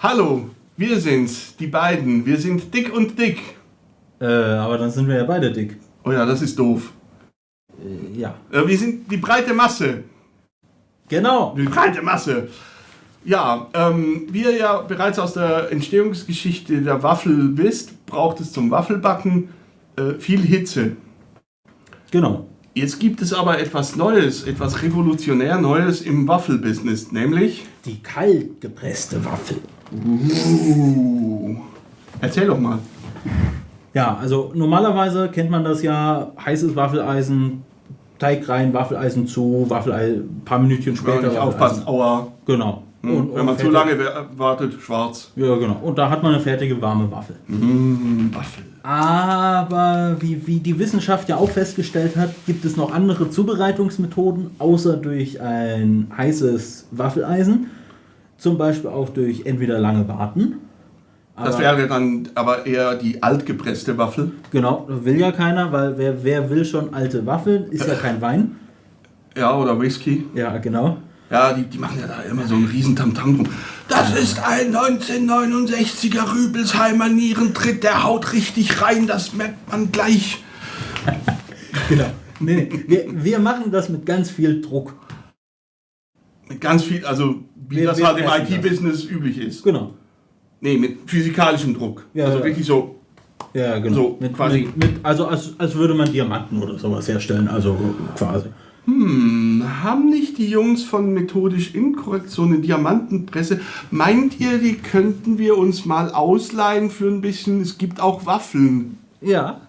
Hallo, wir sind's, die beiden. Wir sind dick und dick. Äh, aber dann sind wir ja beide dick. Oh ja, das ist doof. Äh, ja. Äh, wir sind die breite Masse. Genau. Die breite Masse. Ja, ähm, wie ihr ja bereits aus der Entstehungsgeschichte der Waffel wisst, braucht es zum Waffelbacken äh, viel Hitze. Genau. Jetzt gibt es aber etwas Neues, etwas revolutionär Neues im Waffelbusiness, nämlich. Die kalt gepresste Waffel. Uh, erzähl doch mal. Ja, also normalerweise kennt man das ja, heißes Waffeleisen, Teig rein, Waffeleisen zu, Waffeleisen, ein paar Minütchen Ja, später. nicht aufpassen, aua. Genau. Hm, Und- Wenn man zu fertig. lange wa- wartet, schwarz. Ja, genau. Und da hat man eine fertige warme Waffel. Mmh, Waffel. Aber wie, wie die Wissenschaft ja auch festgestellt hat, gibt es noch andere Zubereitungsmethoden, außer durch ein heißes Waffeleisen. Zum Beispiel auch durch entweder lange Warten. Das wäre dann aber eher die altgepresste Waffel. Genau, will ja keiner, weil wer, wer will schon alte Waffeln, ist ja kein Wein. Ja, oder Whisky. Ja, genau. Ja, die, die machen ja da immer so einen riesen Tamtam drum. Das ist ein 1969er Rübelsheimer Nierentritt, der haut richtig rein, das merkt man gleich. Genau. Nee, nee. Wir, wir machen das mit ganz viel Druck. Mit ganz viel, also wie Wir- das wir halt im. IT-Business üblich ist. Genau. Nee, mit physikalischem Druck. Ja, also ja. wirklich so. Ja, genau. So, mit, quasi. Mit, mit, also als, als würde man Diamanten oder sowas herstellen. Also quasi. Hm, haben nicht die Jungs von Methodisch Inkorrekt so eine Diamantenpresse? Meint ihr, die könnten wir uns mal ausleihen für ein bisschen? Es gibt auch Waffeln. Ja.